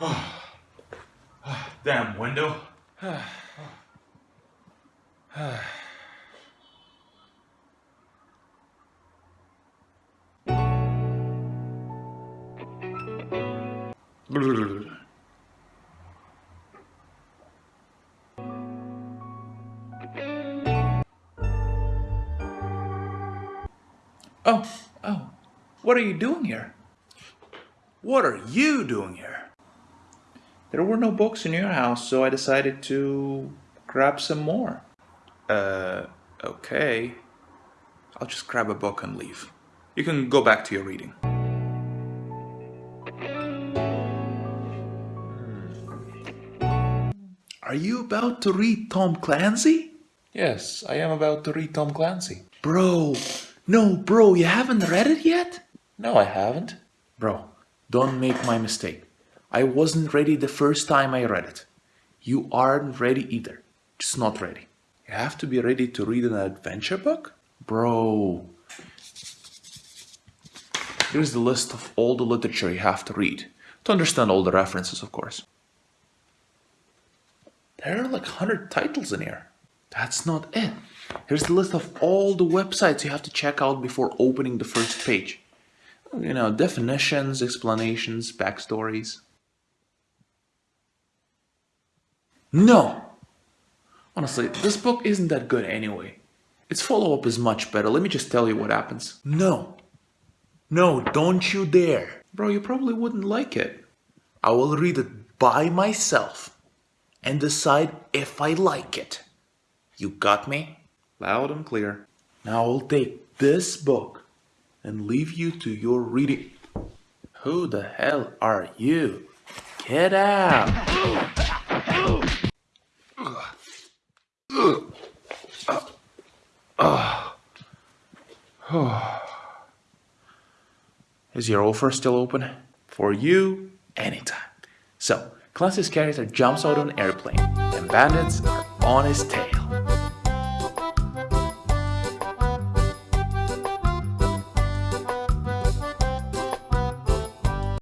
Damn window. Oh, oh, what are you doing here? What are you doing here? There were no books in your house, so I decided to grab some more. Uh, okay. I'll just grab a book and leave. You can go back to your reading. Are you about to read Tom Clancy? Yes, I am about to read Tom Clancy. Bro, no, bro, you haven't read it yet? No, I haven't. Bro, don't make my mistake. I wasn't ready the first time I read it. You aren't ready either. Just not ready. You have to be ready to read an adventure book? Bro. Here's the list of all the literature you have to read. To understand all the references, of course. There are like 100 titles in here. That's not it. Here's the list of all the websites you have to check out before opening the first page. You know, definitions, explanations, backstories. No! Honestly, this book isn't that good anyway. Its follow-up is much better. Let me just tell you what happens. No. No, don't you dare. Bro, you probably wouldn't like it. I will read it by myself and decide if I like it. You got me? Loud and clear. Now I'll take this book and leave you to your reading. Who the hell are you? Get out! Ah. Is your offer still open? For you, anytime. So, Clancy's character jumps out of an airplane, and bandits are on his tail.